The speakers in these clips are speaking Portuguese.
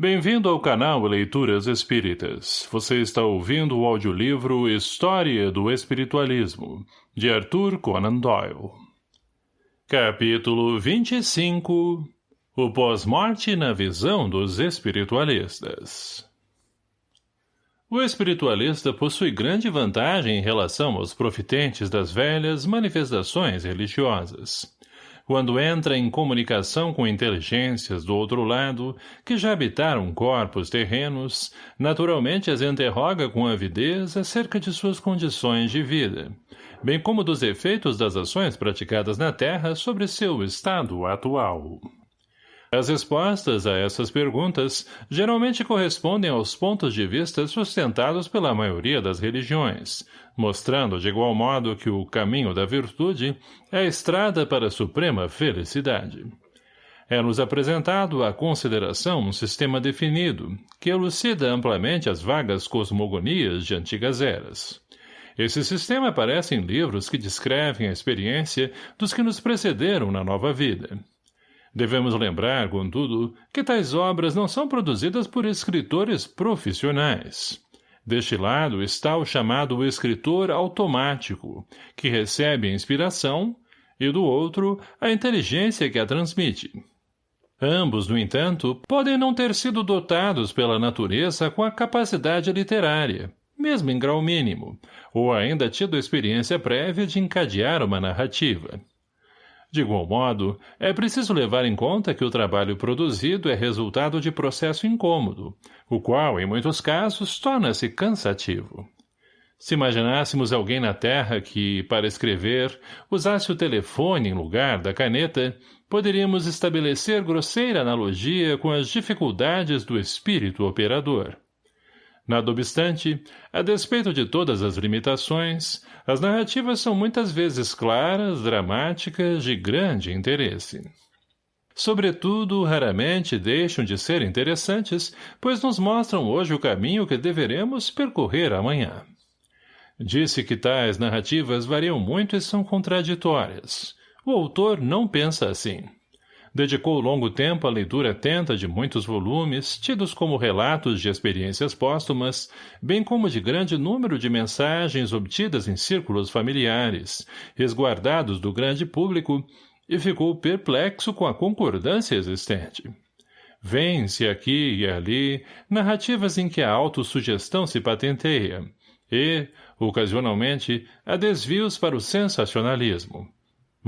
Bem-vindo ao canal Leituras Espíritas. Você está ouvindo o audiolivro História do Espiritualismo, de Arthur Conan Doyle. Capítulo 25 O pós-morte na visão dos espiritualistas O espiritualista possui grande vantagem em relação aos profitentes das velhas manifestações religiosas quando entra em comunicação com inteligências do outro lado, que já habitaram corpos terrenos, naturalmente as interroga com avidez acerca de suas condições de vida, bem como dos efeitos das ações praticadas na Terra sobre seu estado atual. As respostas a essas perguntas geralmente correspondem aos pontos de vista sustentados pela maioria das religiões, mostrando de igual modo que o caminho da virtude é a estrada para a suprema felicidade. É-nos apresentado à consideração um sistema definido, que elucida amplamente as vagas cosmogonias de antigas eras. Esse sistema aparece em livros que descrevem a experiência dos que nos precederam na nova vida, Devemos lembrar, contudo, que tais obras não são produzidas por escritores profissionais. Deste lado está o chamado escritor automático, que recebe a inspiração, e do outro, a inteligência que a transmite. Ambos, no entanto, podem não ter sido dotados pela natureza com a capacidade literária, mesmo em grau mínimo, ou ainda tido experiência prévia de encadear uma narrativa. De igual modo, é preciso levar em conta que o trabalho produzido é resultado de processo incômodo, o qual, em muitos casos, torna-se cansativo. Se imaginássemos alguém na Terra que, para escrever, usasse o telefone em lugar da caneta, poderíamos estabelecer grosseira analogia com as dificuldades do espírito operador. Nada obstante, a despeito de todas as limitações, as narrativas são muitas vezes claras, dramáticas, de grande interesse. Sobretudo, raramente deixam de ser interessantes, pois nos mostram hoje o caminho que deveremos percorrer amanhã. Disse que tais narrativas variam muito e são contraditórias. O autor não pensa assim. Dedicou longo tempo à leitura atenta de muitos volumes, tidos como relatos de experiências póstumas, bem como de grande número de mensagens obtidas em círculos familiares, resguardados do grande público, e ficou perplexo com a concordância existente. Vêm-se aqui e ali narrativas em que a autossugestão se patenteia, e, ocasionalmente, há desvios para o sensacionalismo.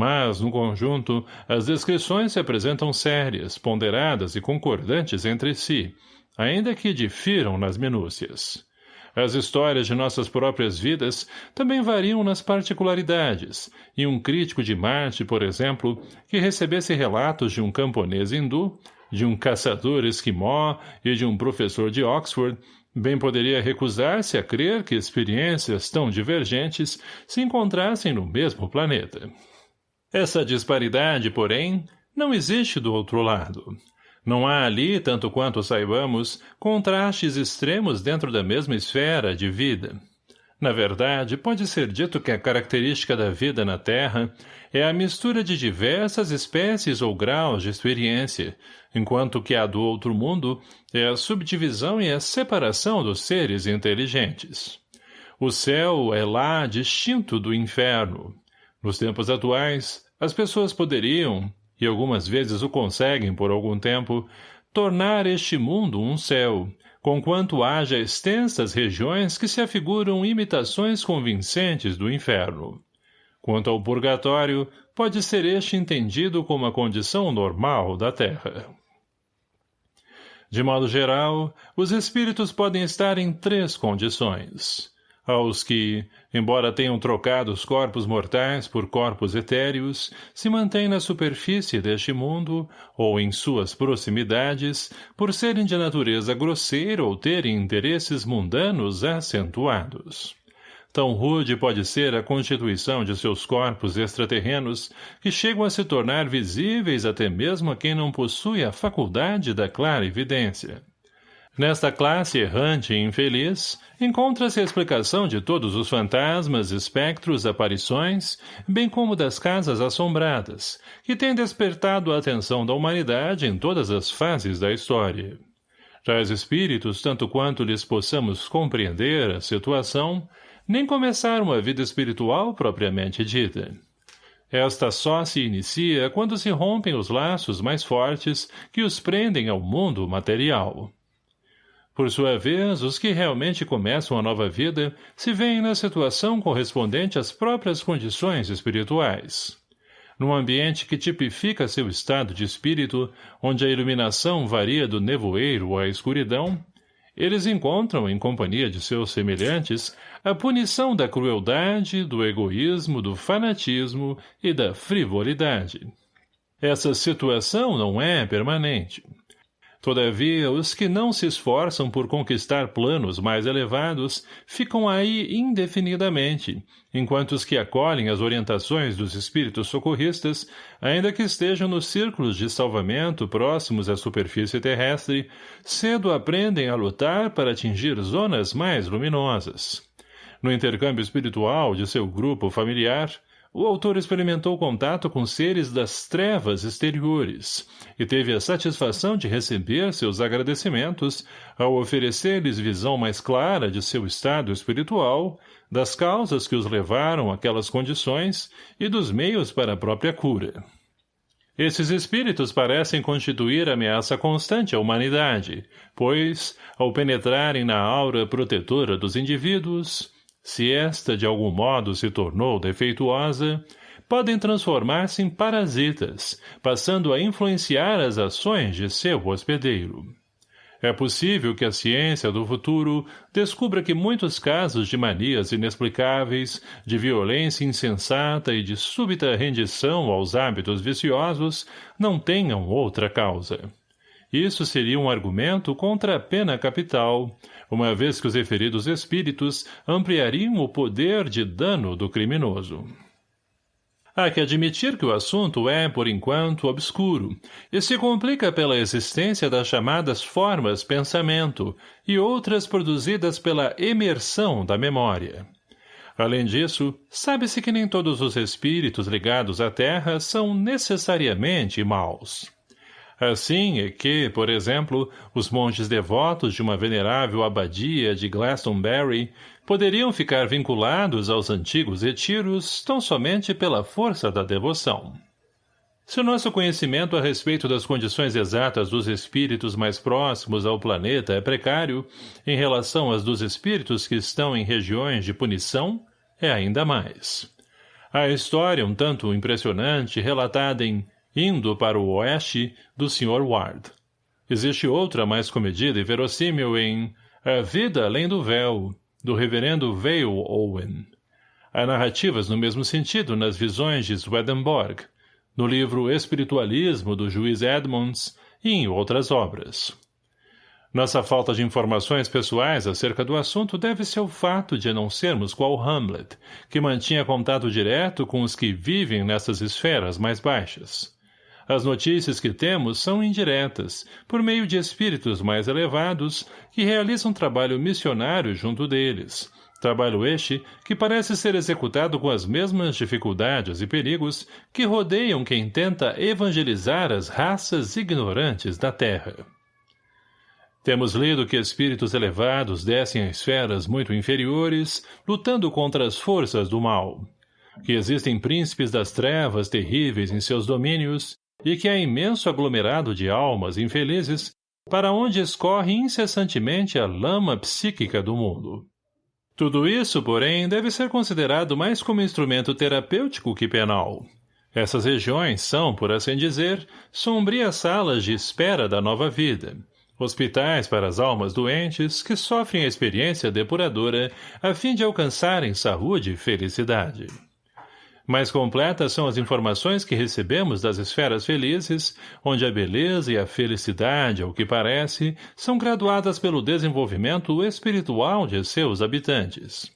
Mas, no conjunto, as descrições se apresentam sérias, ponderadas e concordantes entre si, ainda que difiram nas minúcias. As histórias de nossas próprias vidas também variam nas particularidades, e um crítico de Marte, por exemplo, que recebesse relatos de um camponês hindu, de um caçador esquimó e de um professor de Oxford, bem poderia recusar-se a crer que experiências tão divergentes se encontrassem no mesmo planeta. Essa disparidade, porém, não existe do outro lado. Não há ali, tanto quanto saibamos, contrastes extremos dentro da mesma esfera de vida. Na verdade, pode ser dito que a característica da vida na Terra é a mistura de diversas espécies ou graus de experiência, enquanto que a do outro mundo é a subdivisão e a separação dos seres inteligentes. O céu é lá distinto do inferno, nos tempos atuais, as pessoas poderiam, e algumas vezes o conseguem por algum tempo, tornar este mundo um céu, conquanto haja extensas regiões que se afiguram imitações convincentes do inferno. Quanto ao purgatório, pode ser este entendido como a condição normal da Terra. De modo geral, os espíritos podem estar em três condições aos que, embora tenham trocado os corpos mortais por corpos etéreos, se mantêm na superfície deste mundo, ou em suas proximidades, por serem de natureza grosseira ou terem interesses mundanos acentuados. Tão rude pode ser a constituição de seus corpos extraterrenos que chegam a se tornar visíveis até mesmo a quem não possui a faculdade da clara evidência. Nesta classe errante e infeliz, encontra-se a explicação de todos os fantasmas, espectros, aparições, bem como das casas assombradas, que têm despertado a atenção da humanidade em todas as fases da história. Tais espíritos, tanto quanto lhes possamos compreender a situação, nem começaram uma vida espiritual propriamente dita. Esta só se inicia quando se rompem os laços mais fortes que os prendem ao mundo material. Por sua vez, os que realmente começam a nova vida se veem na situação correspondente às próprias condições espirituais. Num ambiente que tipifica seu estado de espírito, onde a iluminação varia do nevoeiro à escuridão, eles encontram, em companhia de seus semelhantes, a punição da crueldade, do egoísmo, do fanatismo e da frivolidade. Essa situação não é permanente. Todavia, os que não se esforçam por conquistar planos mais elevados ficam aí indefinidamente, enquanto os que acolhem as orientações dos espíritos socorristas, ainda que estejam nos círculos de salvamento próximos à superfície terrestre, cedo aprendem a lutar para atingir zonas mais luminosas. No intercâmbio espiritual de seu grupo familiar, o autor experimentou contato com seres das trevas exteriores e teve a satisfação de receber seus agradecimentos ao oferecer-lhes visão mais clara de seu estado espiritual, das causas que os levaram àquelas condições e dos meios para a própria cura. Esses espíritos parecem constituir ameaça constante à humanidade, pois, ao penetrarem na aura protetora dos indivíduos, se esta de algum modo se tornou defeituosa, podem transformar-se em parasitas, passando a influenciar as ações de seu hospedeiro. É possível que a ciência do futuro descubra que muitos casos de manias inexplicáveis, de violência insensata e de súbita rendição aos hábitos viciosos não tenham outra causa. Isso seria um argumento contra a pena capital, uma vez que os referidos espíritos ampliariam o poder de dano do criminoso. Há que admitir que o assunto é, por enquanto, obscuro, e se complica pela existência das chamadas formas pensamento e outras produzidas pela emersão da memória. Além disso, sabe-se que nem todos os espíritos ligados à Terra são necessariamente maus. Assim é que, por exemplo, os monges devotos de uma venerável abadia de Glastonbury poderiam ficar vinculados aos antigos retiros tão somente pela força da devoção. Se o nosso conhecimento a respeito das condições exatas dos espíritos mais próximos ao planeta é precário, em relação às dos espíritos que estão em regiões de punição, é ainda mais. A história um tanto impressionante relatada em indo para o oeste do Sr. Ward. Existe outra mais comedida e verossímil em A Vida Além do Véu, do reverendo Vale Owen. Há narrativas no mesmo sentido nas visões de Swedenborg, no livro Espiritualismo do juiz Edmonds e em outras obras. Nossa falta de informações pessoais acerca do assunto deve-se ao fato de não sermos qual Hamlet, que mantinha contato direto com os que vivem nessas esferas mais baixas. As notícias que temos são indiretas, por meio de espíritos mais elevados que realizam trabalho missionário junto deles. Trabalho este que parece ser executado com as mesmas dificuldades e perigos que rodeiam quem tenta evangelizar as raças ignorantes da Terra. Temos lido que espíritos elevados descem a esferas muito inferiores, lutando contra as forças do mal. Que existem príncipes das trevas terríveis em seus domínios e que há imenso aglomerado de almas infelizes para onde escorre incessantemente a lama psíquica do mundo. Tudo isso, porém, deve ser considerado mais como instrumento terapêutico que penal. Essas regiões são, por assim dizer, sombrias salas de espera da nova vida, hospitais para as almas doentes que sofrem a experiência depuradora a fim de alcançarem saúde e felicidade. Mais completas são as informações que recebemos das esferas felizes, onde a beleza e a felicidade, ao que parece, são graduadas pelo desenvolvimento espiritual de seus habitantes.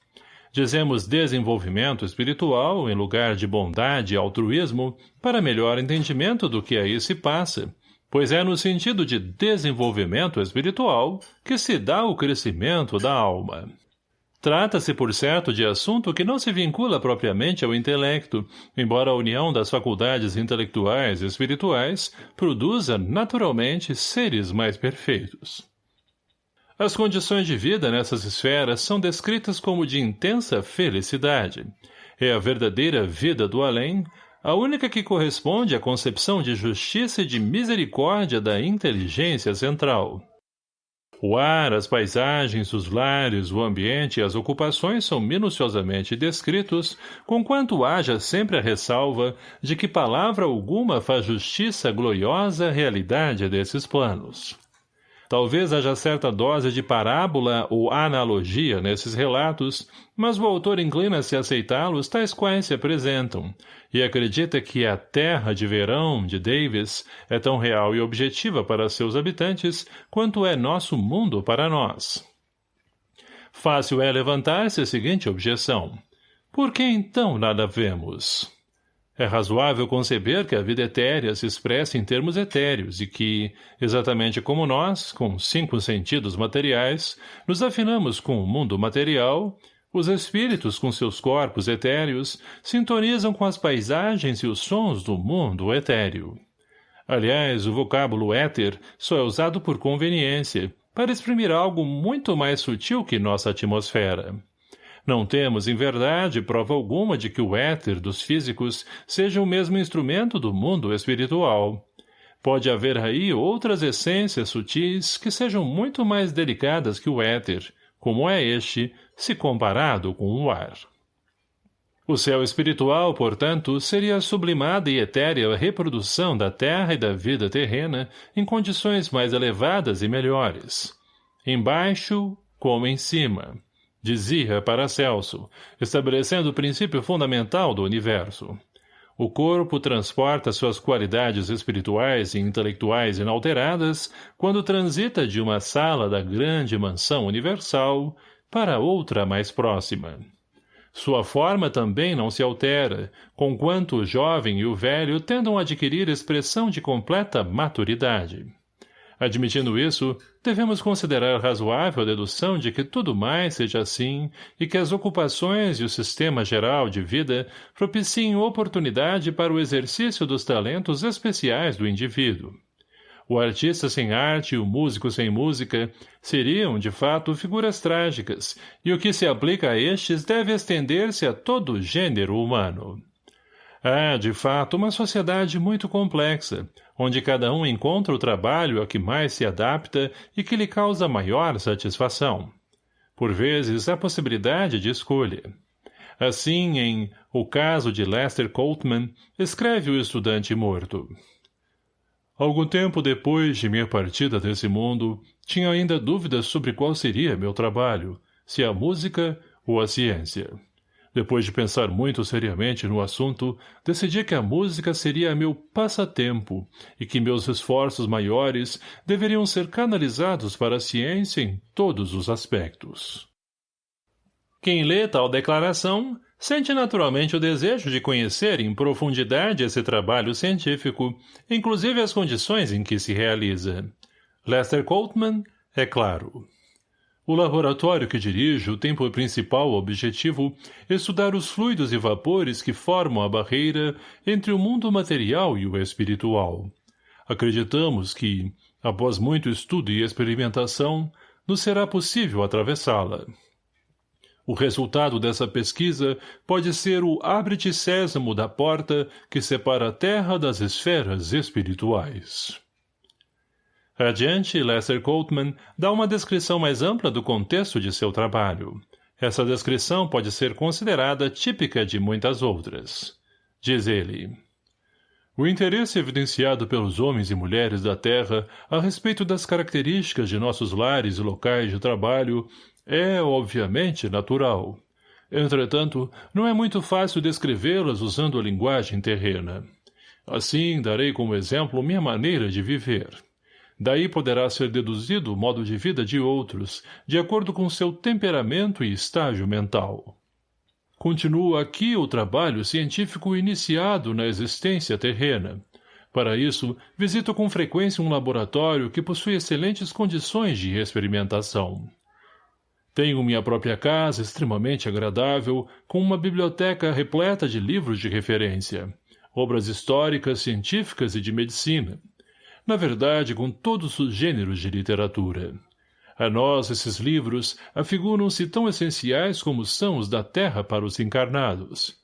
Dizemos desenvolvimento espiritual em lugar de bondade e altruísmo para melhor entendimento do que aí se passa, pois é no sentido de desenvolvimento espiritual que se dá o crescimento da alma. Trata-se, por certo, de assunto que não se vincula propriamente ao intelecto, embora a união das faculdades intelectuais e espirituais produza, naturalmente, seres mais perfeitos. As condições de vida nessas esferas são descritas como de intensa felicidade. É a verdadeira vida do além, a única que corresponde à concepção de justiça e de misericórdia da inteligência central. O ar, as paisagens, os lares, o ambiente e as ocupações são minuciosamente descritos, conquanto haja sempre a ressalva de que palavra alguma faz justiça à gloriosa realidade desses planos. Talvez haja certa dose de parábola ou analogia nesses relatos, mas o autor inclina-se a aceitá-los tais quais se apresentam, e acredita que a terra de verão de Davis é tão real e objetiva para seus habitantes quanto é nosso mundo para nós. Fácil é levantar-se a seguinte objeção. Por que então nada vemos? É razoável conceber que a vida etérea se expressa em termos etéreos e que, exatamente como nós, com cinco sentidos materiais, nos afinamos com o mundo material, os espíritos, com seus corpos etéreos, sintonizam com as paisagens e os sons do mundo etéreo. Aliás, o vocábulo éter só é usado por conveniência, para exprimir algo muito mais sutil que nossa atmosfera. Não temos, em verdade, prova alguma de que o éter dos físicos seja o mesmo instrumento do mundo espiritual. Pode haver aí outras essências sutis que sejam muito mais delicadas que o éter, como é este, se comparado com o ar. O céu espiritual, portanto, seria a sublimada e etérea reprodução da terra e da vida terrena em condições mais elevadas e melhores. Embaixo, como em cima dizia para Celso, estabelecendo o princípio fundamental do universo. O corpo transporta suas qualidades espirituais e intelectuais inalteradas quando transita de uma sala da grande mansão universal para outra mais próxima. Sua forma também não se altera, conquanto o jovem e o velho tendam a adquirir expressão de completa maturidade. Admitindo isso, devemos considerar razoável a dedução de que tudo mais seja assim e que as ocupações e o sistema geral de vida propiciem oportunidade para o exercício dos talentos especiais do indivíduo. O artista sem arte e o músico sem música seriam, de fato, figuras trágicas, e o que se aplica a estes deve estender-se a todo o gênero humano. Há, de fato, uma sociedade muito complexa, onde cada um encontra o trabalho a que mais se adapta e que lhe causa maior satisfação. Por vezes, há possibilidade de escolha. Assim, em O Caso de Lester Coltman, escreve o estudante morto. Algum tempo depois de minha partida desse mundo, tinha ainda dúvidas sobre qual seria meu trabalho, se a música ou a ciência. Depois de pensar muito seriamente no assunto, decidi que a música seria meu passatempo e que meus esforços maiores deveriam ser canalizados para a ciência em todos os aspectos. Quem lê tal declaração sente naturalmente o desejo de conhecer em profundidade esse trabalho científico, inclusive as condições em que se realiza. Lester Coltman, é claro. O laboratório que dirijo tem por principal objetivo estudar os fluidos e vapores que formam a barreira entre o mundo material e o espiritual. Acreditamos que, após muito estudo e experimentação, nos será possível atravessá-la. O resultado dessa pesquisa pode ser o abre-te sésamo da porta que separa a terra das esferas espirituais. Adiante, Lester Coltman dá uma descrição mais ampla do contexto de seu trabalho. Essa descrição pode ser considerada típica de muitas outras. Diz ele... O interesse evidenciado pelos homens e mulheres da Terra a respeito das características de nossos lares e locais de trabalho é, obviamente, natural. Entretanto, não é muito fácil descrevê-las usando a linguagem terrena. Assim, darei como exemplo minha maneira de viver. Daí poderá ser deduzido o modo de vida de outros, de acordo com seu temperamento e estágio mental. Continua aqui o trabalho científico iniciado na existência terrena. Para isso, visito com frequência um laboratório que possui excelentes condições de experimentação. Tenho minha própria casa extremamente agradável, com uma biblioteca repleta de livros de referência, obras históricas, científicas e de medicina, na verdade com todos os gêneros de literatura. A nós, esses livros afiguram-se tão essenciais como são os da terra para os encarnados.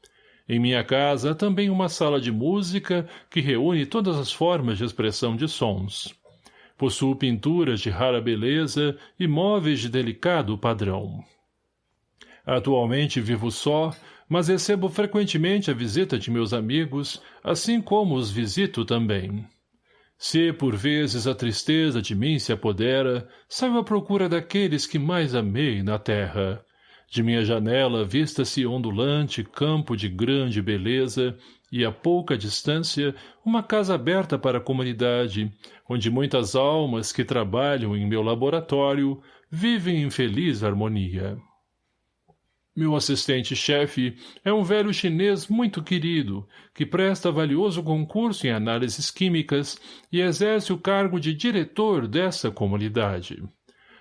Em minha casa há também uma sala de música que reúne todas as formas de expressão de sons. Possuo pinturas de rara beleza e móveis de delicado padrão. Atualmente vivo só, mas recebo frequentemente a visita de meus amigos, assim como os visito também. Se, por vezes, a tristeza de mim se apodera, saio à procura daqueles que mais amei na terra. De minha janela vista-se ondulante campo de grande beleza e, a pouca distância, uma casa aberta para a comunidade, onde muitas almas que trabalham em meu laboratório vivem em feliz harmonia. Meu assistente-chefe é um velho chinês muito querido, que presta valioso concurso em análises químicas e exerce o cargo de diretor dessa comunidade.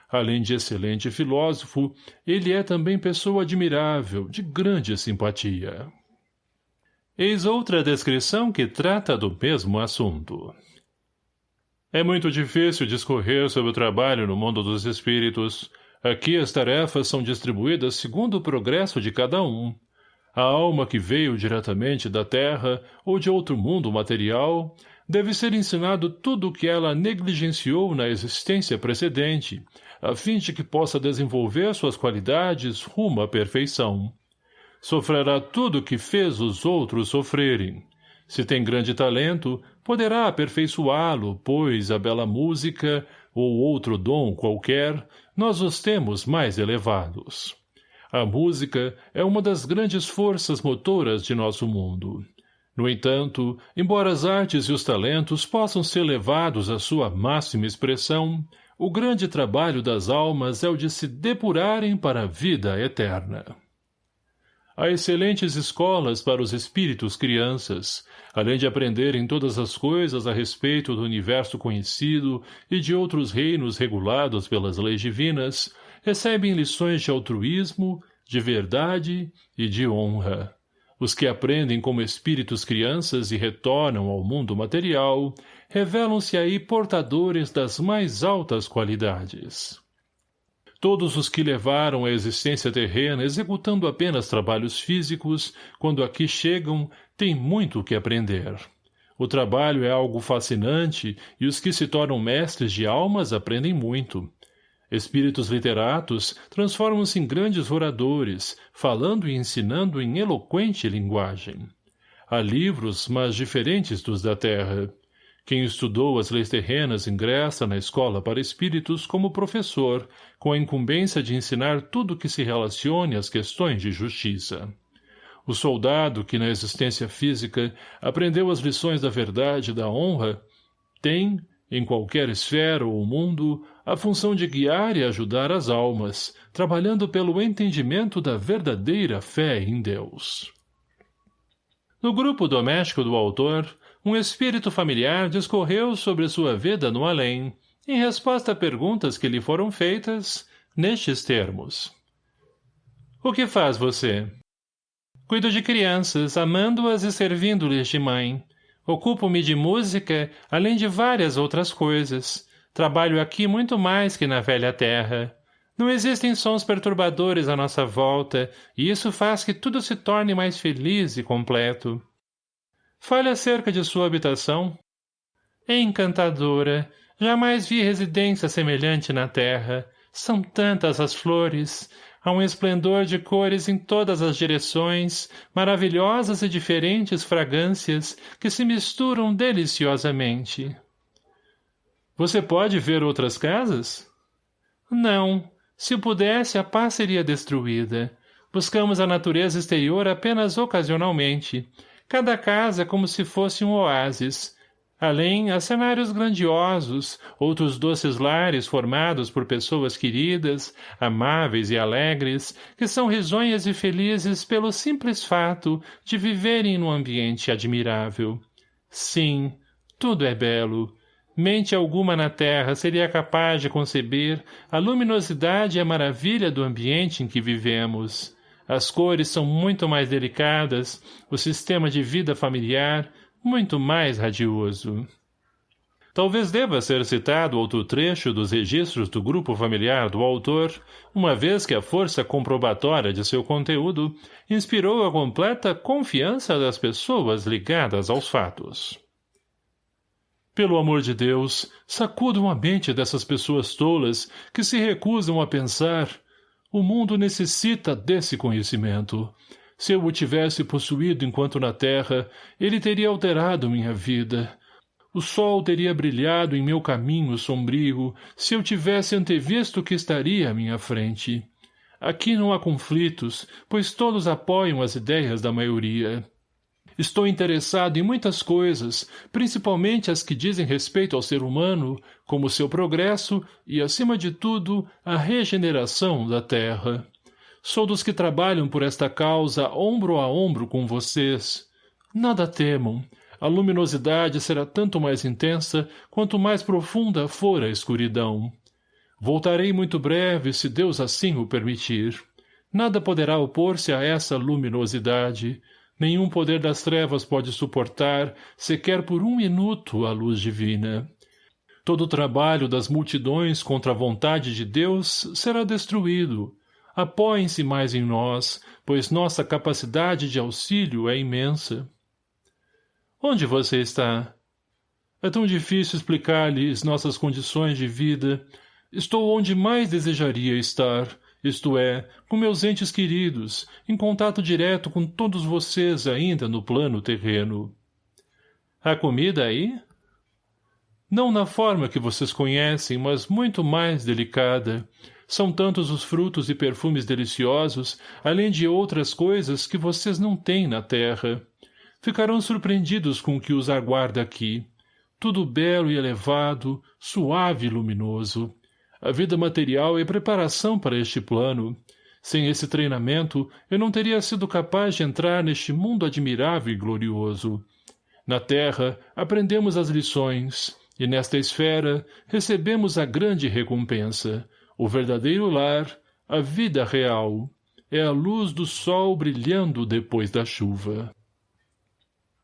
Além de excelente filósofo, ele é também pessoa admirável, de grande simpatia. Eis outra descrição que trata do mesmo assunto. É muito difícil discorrer sobre o trabalho no mundo dos espíritos, Aqui as tarefas são distribuídas segundo o progresso de cada um. A alma que veio diretamente da terra ou de outro mundo material deve ser ensinado tudo o que ela negligenciou na existência precedente, a fim de que possa desenvolver suas qualidades rumo à perfeição. Sofrerá tudo o que fez os outros sofrerem. Se tem grande talento, poderá aperfeiçoá-lo, pois a bela música, ou outro dom qualquer, nós os temos mais elevados. A música é uma das grandes forças motoras de nosso mundo. No entanto, embora as artes e os talentos possam ser levados à sua máxima expressão, o grande trabalho das almas é o de se depurarem para a vida eterna. Há excelentes escolas para os espíritos crianças, além de aprenderem todas as coisas a respeito do universo conhecido e de outros reinos regulados pelas leis divinas, recebem lições de altruísmo, de verdade e de honra. Os que aprendem como espíritos crianças e retornam ao mundo material, revelam-se aí portadores das mais altas qualidades. Todos os que levaram a existência terrena executando apenas trabalhos físicos, quando aqui chegam, têm muito o que aprender. O trabalho é algo fascinante e os que se tornam mestres de almas aprendem muito. Espíritos literatos transformam-se em grandes oradores, falando e ensinando em eloquente linguagem. Há livros, mas diferentes dos da terra. Quem estudou as leis terrenas ingressa na escola para espíritos como professor, com a incumbência de ensinar tudo que se relacione às questões de justiça. O soldado que na existência física aprendeu as lições da verdade e da honra, tem, em qualquer esfera ou mundo, a função de guiar e ajudar as almas, trabalhando pelo entendimento da verdadeira fé em Deus. No grupo doméstico do autor, um espírito familiar discorreu sobre sua vida no além, em resposta a perguntas que lhe foram feitas, nestes termos. O que faz você? Cuido de crianças, amando-as e servindo-lhes de mãe. Ocupo-me de música, além de várias outras coisas. Trabalho aqui muito mais que na velha terra. Não existem sons perturbadores à nossa volta, e isso faz que tudo se torne mais feliz e completo. Fale acerca de sua habitação. Encantadora. Jamais vi residência semelhante na terra. São tantas as flores. Há um esplendor de cores em todas as direções, maravilhosas e diferentes fragrâncias que se misturam deliciosamente. Você pode ver outras casas? Não. Se pudesse, a paz seria destruída. Buscamos a natureza exterior apenas ocasionalmente. Cada casa como se fosse um oásis. Além, há cenários grandiosos, outros doces lares formados por pessoas queridas, amáveis e alegres, que são risonhas e felizes pelo simples fato de viverem num ambiente admirável. Sim, tudo é belo. Mente alguma na terra seria capaz de conceber a luminosidade e a maravilha do ambiente em que vivemos. As cores são muito mais delicadas, o sistema de vida familiar muito mais radioso. Talvez deva ser citado outro trecho dos registros do grupo familiar do autor, uma vez que a força comprobatória de seu conteúdo inspirou a completa confiança das pessoas ligadas aos fatos. Pelo amor de Deus, sacudam a mente dessas pessoas tolas que se recusam a pensar. O mundo necessita desse conhecimento. Se eu o tivesse possuído enquanto na terra, ele teria alterado minha vida. O sol teria brilhado em meu caminho sombrio se eu tivesse antevisto que estaria à minha frente. Aqui não há conflitos, pois todos apoiam as ideias da maioria. Estou interessado em muitas coisas, principalmente as que dizem respeito ao ser humano, como seu progresso e, acima de tudo, a regeneração da terra. Sou dos que trabalham por esta causa ombro a ombro com vocês. Nada temam. A luminosidade será tanto mais intensa quanto mais profunda for a escuridão. Voltarei muito breve, se Deus assim o permitir. Nada poderá opor-se a essa luminosidade. Nenhum poder das trevas pode suportar, sequer por um minuto, a luz divina. Todo o trabalho das multidões contra a vontade de Deus será destruído. Apoiem-se mais em nós, pois nossa capacidade de auxílio é imensa. Onde você está? É tão difícil explicar-lhes nossas condições de vida. Estou onde mais desejaria estar, isto é, com meus entes queridos, em contato direto com todos vocês ainda no plano terreno. Há comida aí? Não na forma que vocês conhecem, mas muito mais delicada. São tantos os frutos e perfumes deliciosos, além de outras coisas que vocês não têm na terra. Ficarão surpreendidos com o que os aguarda aqui. Tudo belo e elevado, suave e luminoso. A vida material é preparação para este plano. Sem esse treinamento, eu não teria sido capaz de entrar neste mundo admirável e glorioso. Na Terra, aprendemos as lições, e nesta esfera, recebemos a grande recompensa, o verdadeiro lar, a vida real. É a luz do sol brilhando depois da chuva.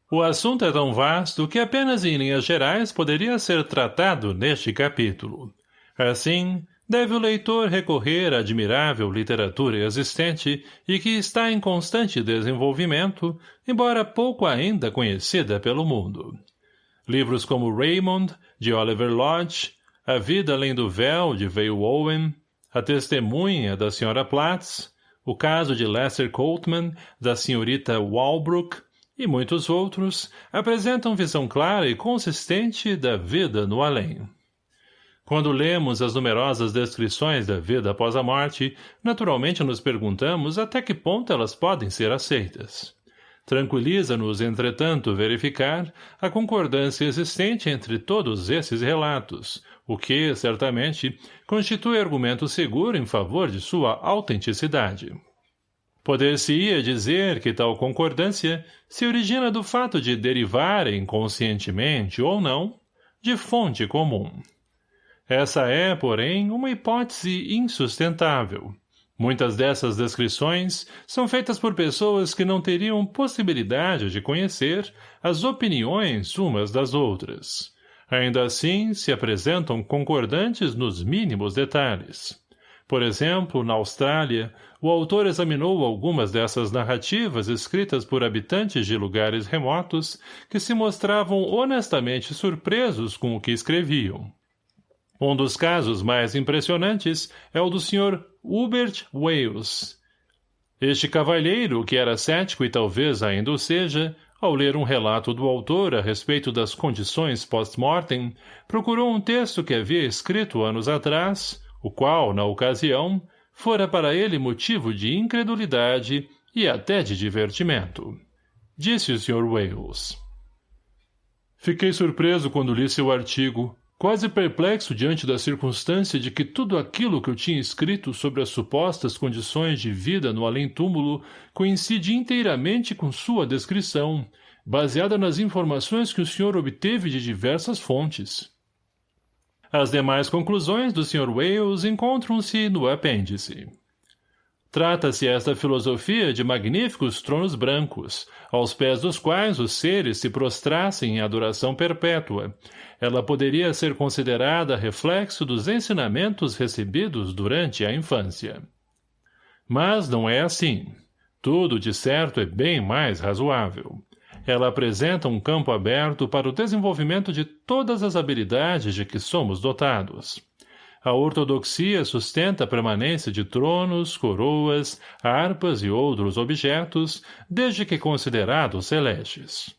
O assunto é tão vasto que apenas em linhas gerais poderia ser tratado neste capítulo. Assim, deve o leitor recorrer à admirável literatura existente e que está em constante desenvolvimento, embora pouco ainda conhecida pelo mundo. Livros como Raymond, de Oliver Lodge, A Vida Além do Véu, de Vale Owen, A Testemunha, da Sra. Platts, O Caso de Lester Coltman, da Srta. Walbrook, e muitos outros, apresentam visão clara e consistente da vida no além. Quando lemos as numerosas descrições da vida após a morte, naturalmente nos perguntamos até que ponto elas podem ser aceitas. Tranquiliza-nos, entretanto, verificar a concordância existente entre todos esses relatos, o que, certamente, constitui argumento seguro em favor de sua autenticidade. Poder-se-ia dizer que tal concordância se origina do fato de derivarem, conscientemente ou não, de fonte comum. Essa é, porém, uma hipótese insustentável. Muitas dessas descrições são feitas por pessoas que não teriam possibilidade de conhecer as opiniões umas das outras. Ainda assim, se apresentam concordantes nos mínimos detalhes. Por exemplo, na Austrália, o autor examinou algumas dessas narrativas escritas por habitantes de lugares remotos que se mostravam honestamente surpresos com o que escreviam. Um dos casos mais impressionantes é o do Sr. Hubert Wales. Este cavalheiro, que era cético e talvez ainda o seja, ao ler um relato do autor a respeito das condições post-mortem, procurou um texto que havia escrito anos atrás, o qual, na ocasião, fora para ele motivo de incredulidade e até de divertimento. Disse o Sr. Wales. Fiquei surpreso quando li seu artigo, quase perplexo diante da circunstância de que tudo aquilo que eu tinha escrito sobre as supostas condições de vida no além-túmulo coincide inteiramente com sua descrição, baseada nas informações que o senhor obteve de diversas fontes. As demais conclusões do Sr. Wales encontram-se no apêndice. Trata-se esta filosofia de magníficos tronos brancos, aos pés dos quais os seres se prostrassem em adoração perpétua. Ela poderia ser considerada reflexo dos ensinamentos recebidos durante a infância. Mas não é assim. Tudo, de certo, é bem mais razoável. Ela apresenta um campo aberto para o desenvolvimento de todas as habilidades de que somos dotados. A ortodoxia sustenta a permanência de tronos, coroas, harpas e outros objetos, desde que considerados celestes.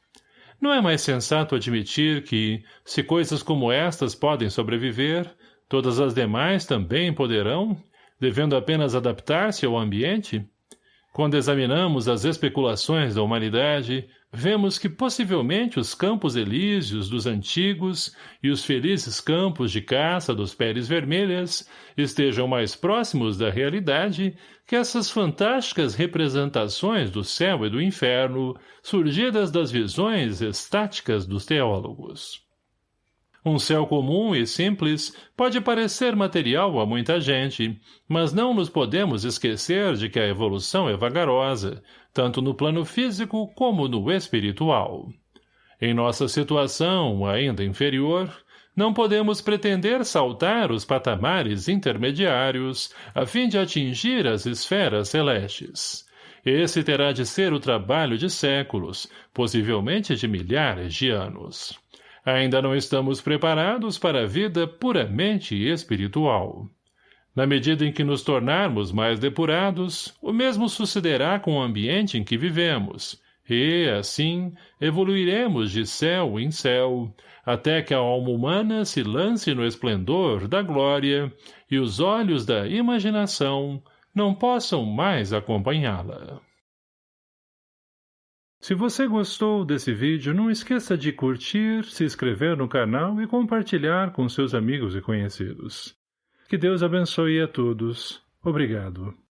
Não é mais sensato admitir que, se coisas como estas podem sobreviver, todas as demais também poderão, devendo apenas adaptar-se ao ambiente? Quando examinamos as especulações da humanidade, vemos que possivelmente os campos elíseos dos antigos e os felizes campos de caça dos peles vermelhas estejam mais próximos da realidade que essas fantásticas representações do céu e do inferno surgidas das visões estáticas dos teólogos. Um céu comum e simples pode parecer material a muita gente, mas não nos podemos esquecer de que a evolução é vagarosa, tanto no plano físico como no espiritual. Em nossa situação, ainda inferior, não podemos pretender saltar os patamares intermediários a fim de atingir as esferas celestes. Esse terá de ser o trabalho de séculos, possivelmente de milhares de anos. Ainda não estamos preparados para a vida puramente espiritual. Na medida em que nos tornarmos mais depurados, o mesmo sucederá com o ambiente em que vivemos, e, assim, evoluiremos de céu em céu, até que a alma humana se lance no esplendor da glória e os olhos da imaginação não possam mais acompanhá-la. Se você gostou desse vídeo, não esqueça de curtir, se inscrever no canal e compartilhar com seus amigos e conhecidos. Que Deus abençoe a todos. Obrigado.